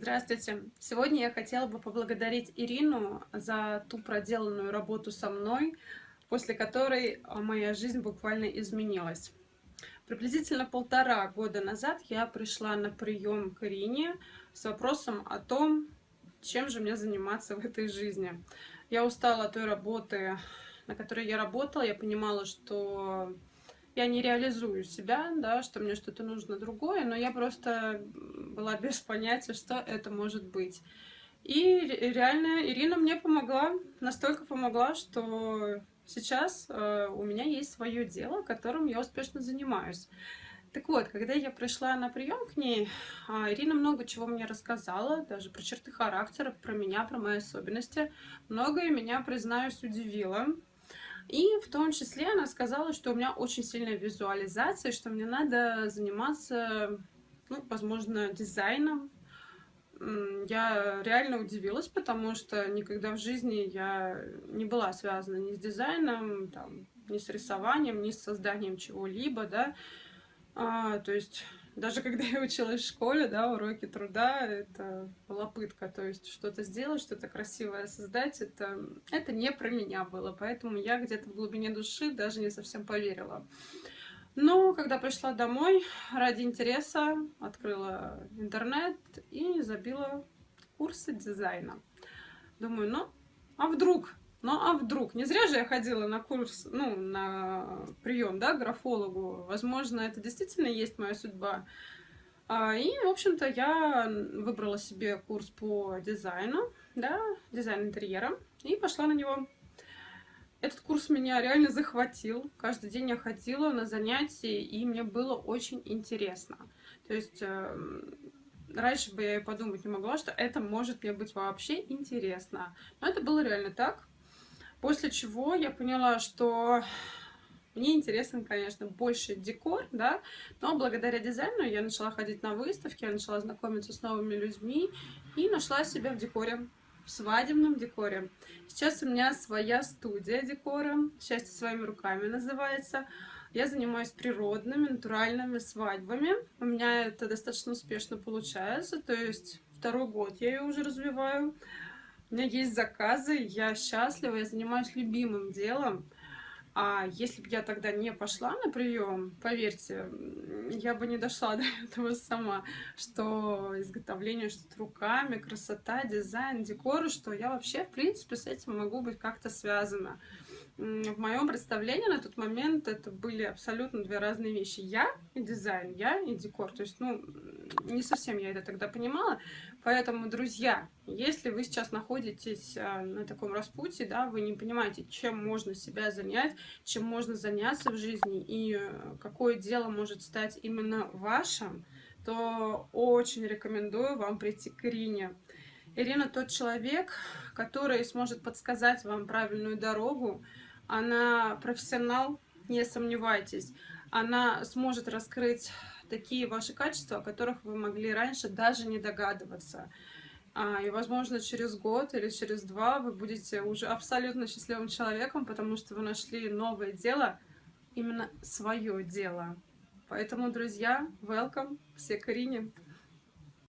Здравствуйте! Сегодня я хотела бы поблагодарить Ирину за ту проделанную работу со мной, после которой моя жизнь буквально изменилась. Приблизительно полтора года назад я пришла на прием к Ирине с вопросом о том, чем же мне заниматься в этой жизни. Я устала от той работы, на которой я работала, я понимала, что я не реализую себя, да, что мне что-то нужно другое, но я просто была без понятия, что это может быть. И реально Ирина мне помогла, настолько помогла, что сейчас э, у меня есть свое дело, которым я успешно занимаюсь. Так вот, когда я пришла на прием к ней, а, Ирина много чего мне рассказала, даже про черты характера, про меня, про мои особенности. Многое меня, признаюсь, удивило. И в том числе она сказала, что у меня очень сильная визуализация, что мне надо заниматься, ну, возможно, дизайном. Я реально удивилась, потому что никогда в жизни я не была связана ни с дизайном, там, ни с рисованием, ни с созданием чего-либо, да. А, то есть даже когда я училась в школе, да, уроки труда, это была пытка. То есть что-то сделать, что-то красивое создать, это, это не про меня было. Поэтому я где-то в глубине души даже не совсем поверила. Но когда пришла домой, ради интереса открыла интернет и забила курсы дизайна. Думаю, ну, а вдруг? Ну, а вдруг? Не зря же я ходила на курс, ну, на прием, да, к графологу. Возможно, это действительно есть моя судьба. А, и, в общем-то, я выбрала себе курс по дизайну, да, дизайн интерьера, и пошла на него. Этот курс меня реально захватил. Каждый день я ходила на занятия, и мне было очень интересно. То есть эм, раньше бы я и подумать не могла, что это может мне быть вообще интересно. Но это было реально так. После чего я поняла, что мне интересен, конечно, больше декор, да, но благодаря дизайну я начала ходить на выставки, я начала знакомиться с новыми людьми и нашла себя в декоре, в свадебном декоре. Сейчас у меня своя студия декора, «Счастье своими руками» называется. Я занимаюсь природными, натуральными свадьбами. У меня это достаточно успешно получается, то есть второй год я ее уже развиваю. У меня есть заказы, я счастлива, я занимаюсь любимым делом. А если бы я тогда не пошла на прием, поверьте, я бы не дошла до этого сама, что изготовление что-то руками, красота, дизайн, декор, что я вообще, в принципе, с этим могу быть как-то связана в моем представлении на тот момент это были абсолютно две разные вещи. Я и дизайн, я и декор. То есть, ну, не совсем я это тогда понимала. Поэтому, друзья, если вы сейчас находитесь а, на таком распутье, да, вы не понимаете, чем можно себя занять, чем можно заняться в жизни и э, какое дело может стать именно вашим, то очень рекомендую вам прийти к Ирине. Ирина тот человек, который сможет подсказать вам правильную дорогу, она профессионал, не сомневайтесь. Она сможет раскрыть такие ваши качества, о которых вы могли раньше даже не догадываться. А, и, возможно, через год или через два вы будете уже абсолютно счастливым человеком, потому что вы нашли новое дело, именно свое дело. Поэтому, друзья, welcome, все Карине.